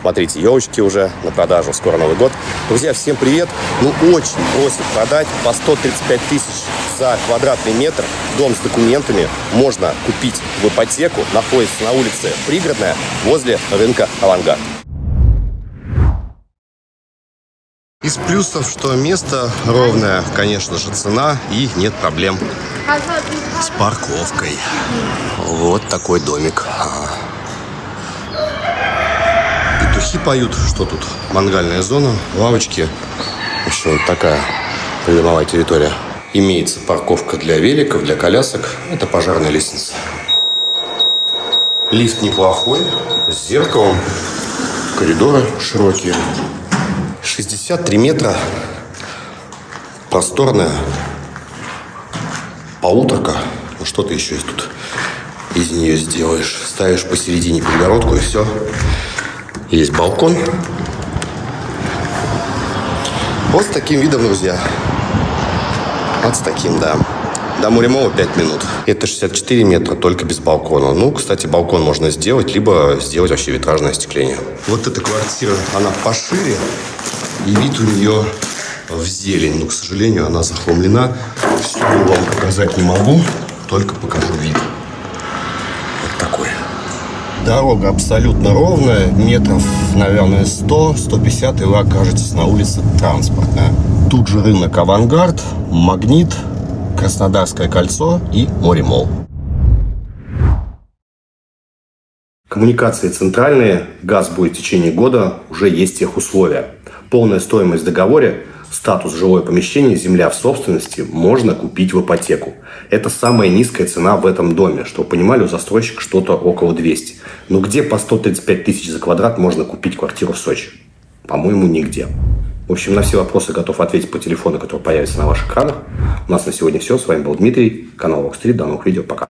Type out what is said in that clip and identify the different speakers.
Speaker 1: Смотрите, елочки уже на продажу, скоро Новый год. Друзья, всем привет. Ну, очень просят продать по 135 тысяч за квадратный метр дом с документами можно купить в ипотеку. Находится на улице Пригородная, возле рынка «Авангард». Из плюсов, что место ровное, конечно же, цена и нет проблем с парковкой. Вот такой домик. Петухи поют. Что тут? Мангальная зона, лавочки. В общем, вот такая придомовая территория. Имеется парковка для великов, для колясок. Это пожарная лестница. Лифт неплохой, с зеркалом. Коридоры широкие. 63 метра. Просторная. Полуторка. Ну что ты еще тут из нее сделаешь? Ставишь посередине перегородку и все. Есть балкон. Вот с таким видом, друзья. Вот с таким, да. До Муремова 5 минут. Это 64 метра, только без балкона. Ну, кстати, балкон можно сделать, либо сделать вообще витражное остекление. Вот эта квартира, она пошире, и вид у нее в зелень. Но, к сожалению, она захламлена. Все вам показать не могу, только покажу вид. Дорога абсолютно ровная, метров, наверное, 100-150, и вы окажетесь на улице транспортная. Тут же рынок «Авангард», «Магнит», Краснодарское кольцо и Моремол. Коммуникации центральные, газ будет в течение года, уже есть тех условия. Полная стоимость в договоре, статус жилое помещение, земля в собственности можно купить в ипотеку. Это самая низкая цена в этом доме. Чтобы понимали, у застройщика что-то около 200. Но где по 135 тысяч за квадрат можно купить квартиру в Сочи? По-моему, нигде. В общем, на все вопросы готов ответить по телефону, который появится на ваших экранах. У нас на сегодня все. С вами был Дмитрий, канал Walk Street. До новых видео. Пока.